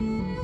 嗯。